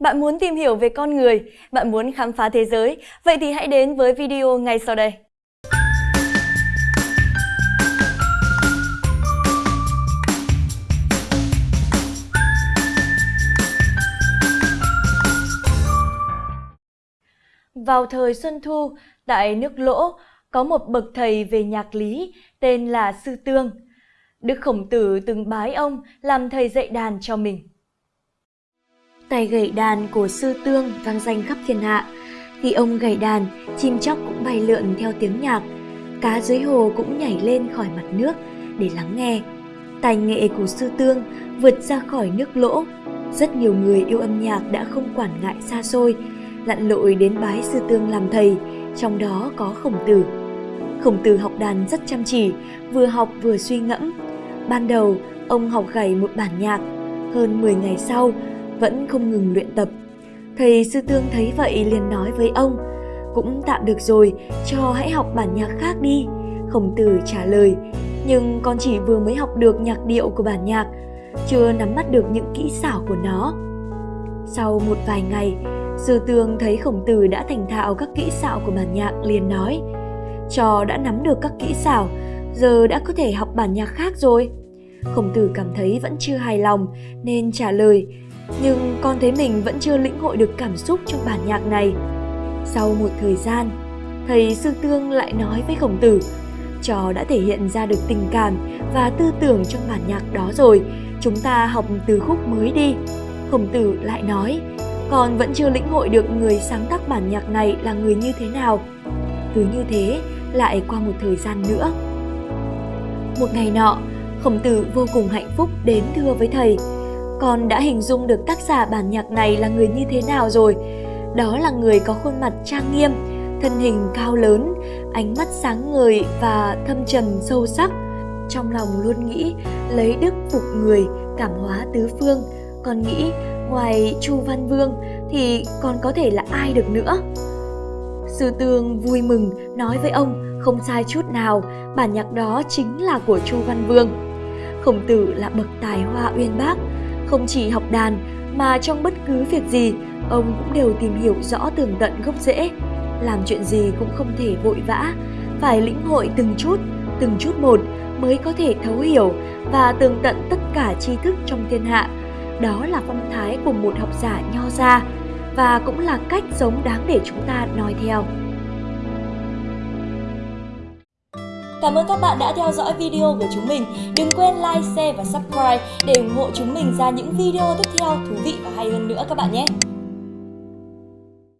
Bạn muốn tìm hiểu về con người, bạn muốn khám phá thế giới, vậy thì hãy đến với video ngay sau đây. Vào thời Xuân Thu, tại nước Lỗ, có một bậc thầy về nhạc lý tên là Sư Tương. Đức Khổng Tử từng bái ông làm thầy dạy đàn cho mình. Tay gảy đàn của Sư Tương vang danh khắp thiên hạ. Khi ông gảy đàn, chim chóc cũng bay lượn theo tiếng nhạc. Cá dưới hồ cũng nhảy lên khỏi mặt nước để lắng nghe. Tài nghệ của Sư Tương vượt ra khỏi nước lỗ. Rất nhiều người yêu âm nhạc đã không quản ngại xa xôi, lặn lội đến bái Sư Tương làm thầy, trong đó có Khổng Tử. Khổng Tử học đàn rất chăm chỉ, vừa học vừa suy ngẫm. Ban đầu, ông học gảy một bản nhạc. Hơn 10 ngày sau, vẫn không ngừng luyện tập. Thầy Sư Tương thấy vậy liền nói với ông, cũng tạm được rồi, cho hãy học bản nhạc khác đi. Khổng Tử trả lời, nhưng con chỉ vừa mới học được nhạc điệu của bản nhạc, chưa nắm bắt được những kỹ xảo của nó. Sau một vài ngày, Sư Tương thấy Khổng Tử đã thành thạo các kỹ xảo của bản nhạc liền nói, trò đã nắm được các kỹ xảo, giờ đã có thể học bản nhạc khác rồi. Khổng tử cảm thấy vẫn chưa hài lòng nên trả lời, nhưng con thấy mình vẫn chưa lĩnh hội được cảm xúc trong bản nhạc này. Sau một thời gian, thầy Sư Tương lại nói với Khổng tử, trò đã thể hiện ra được tình cảm và tư tưởng trong bản nhạc đó rồi, chúng ta học từ khúc mới đi. Khổng tử lại nói, con vẫn chưa lĩnh hội được người sáng tác bản nhạc này là người như thế nào. Cứ như thế, lại qua một thời gian nữa. Một ngày nọ, Khổng tử vô cùng hạnh phúc đến thưa với thầy. Con đã hình dung được tác giả bản nhạc này là người như thế nào rồi. Đó là người có khuôn mặt trang nghiêm, thân hình cao lớn, ánh mắt sáng ngời và thâm trầm sâu sắc. Trong lòng luôn nghĩ lấy đức phục người, cảm hóa tứ phương. Con nghĩ ngoài Chu Văn Vương thì còn có thể là ai được nữa. Sư Tương vui mừng nói với ông không sai chút nào, bản nhạc đó chính là của Chu Văn Vương. Khổng tử là bậc tài hoa uyên bác, không chỉ học đàn mà trong bất cứ việc gì, ông cũng đều tìm hiểu rõ tường tận gốc rễ. Làm chuyện gì cũng không thể vội vã, phải lĩnh hội từng chút, từng chút một mới có thể thấu hiểu và tường tận tất cả tri thức trong thiên hạ. Đó là phong thái của một học giả nho gia và cũng là cách sống đáng để chúng ta noi theo. Cảm ơn các bạn đã theo dõi video của chúng mình. Đừng quên like, share và subscribe để ủng hộ chúng mình ra những video tiếp theo thú vị và hay hơn nữa các bạn nhé.